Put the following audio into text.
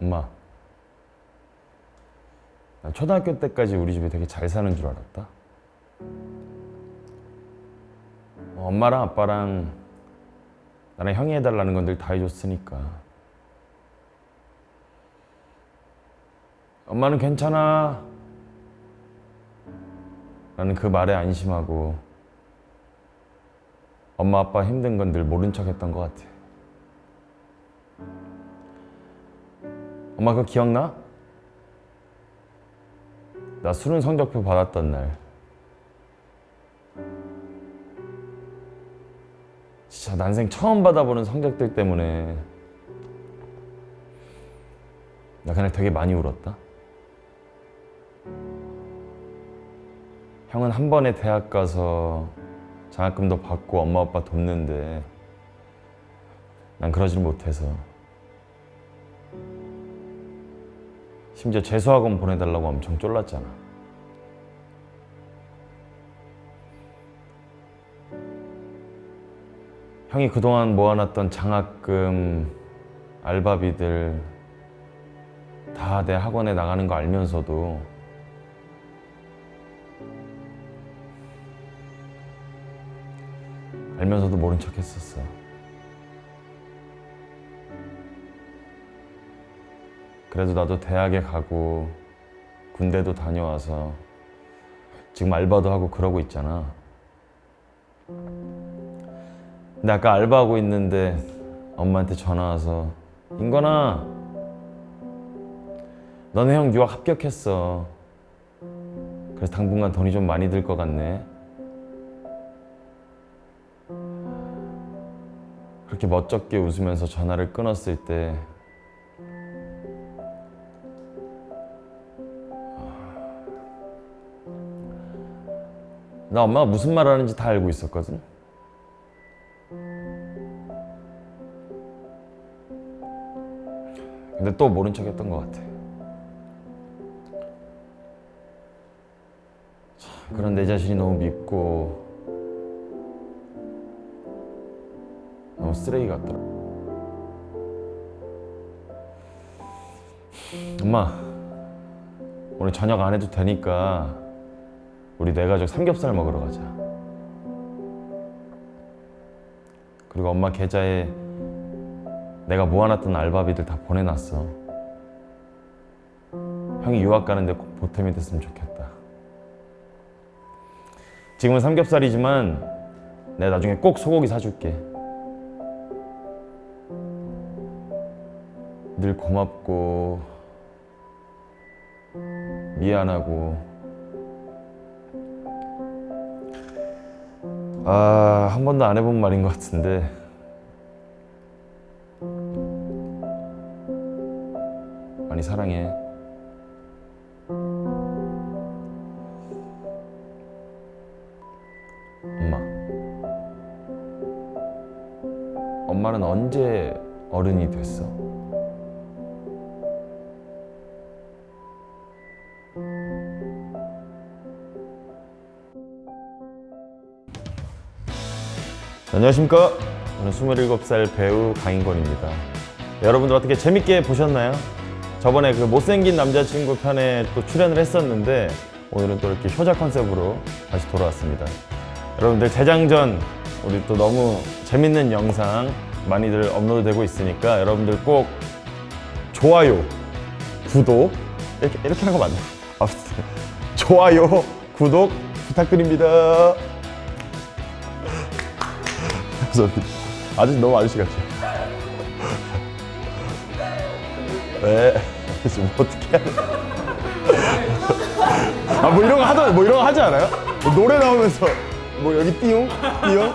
엄마 나 초등학교 때까지 우리 집에 되게 잘 사는 줄 알았다. 어, 엄마랑 아빠랑 나랑 형이 해달라는 건 늘 다 해줬으니까. 엄마는 괜찮아. 나는 그 말에 안심하고 엄마 아빠 힘든 건 늘 모른 척 했던 것 같아 엄마 그거 기억나? 나 수능 성적표 받았던 날. 진짜 난생 처음 받아보는 성적들 때문에. 나 그날 되게 많이 울었다. 형은 한 번에 대학 가서 장학금도 받고 엄마 아빠 돕는데 난 그러질 못해서 심지어 재수학원 보내달라고 엄청 쫄랐잖아 형이 그동안 모아놨던 장학금, 알바비들 다 내 학원에 나가는 거 알면서도 알면서도 모른 척 했었어. 그래도 나도 대학에 가고 군대도 다녀와서 지금 알바도 하고 그러고 있잖아. 근데 아까 알바하고 있는데 엄마한테 전화 와서 인건아 너네 형 유학 합격했어. 그래서 당분간 돈이 좀 많이 들 것 같네. 그렇게 멋쩍게 웃으면서 전화를 끊었을 때 나 엄마가 무슨 말 하는지 다 알고 있었거든 근데 또 모른 척 했던 것 같아 참, 그런 내 자신이 너무 밉고 너무 쓰레기 같더라. 엄마, 오늘 저녁 안 해도 되니까 우리 네 가족 삼겹살 먹으러 가자. 그리고 엄마 계좌에 내가 모아놨던 알바비들 다 보내놨어. 형이 유학 가는데 꼭 보탬이 됐으면 좋겠다. 지금은 삼겹살이지만 내가 나중에 꼭 소고기 사줄게. 늘 고맙고 미안하고 아, 한 번도 안 해본 말인 것 같은데. 많이 사랑해. 엄마. 엄마는 언제 어른이 됐어? 안녕하십니까 저는 27살 배우 강인권입니다 여러분들 어떻게 재밌게 보셨나요? 저번에 그 못생긴 남자친구 편에 또 출연을 했었는데 오늘은 또 이렇게 효자 컨셉으로 다시 돌아왔습니다 여러분들 재장전 우리 또 너무 재밌는 영상 많이들 업로드 되고 있으니까 여러분들 꼭 좋아요, 구독 이렇게, 이렇게 하는 거 맞나? 아무튼 좋아요, 구독 부탁드립니다 감사합니다. 아저씨 너무 아저씨 같죠? 네. 지금 어떻게 하냐? 아뭐 이런 거 하던 뭐 이런 거 하지 않아요? 뭐 노래 나오면서 뭐 여기 띠용 띠용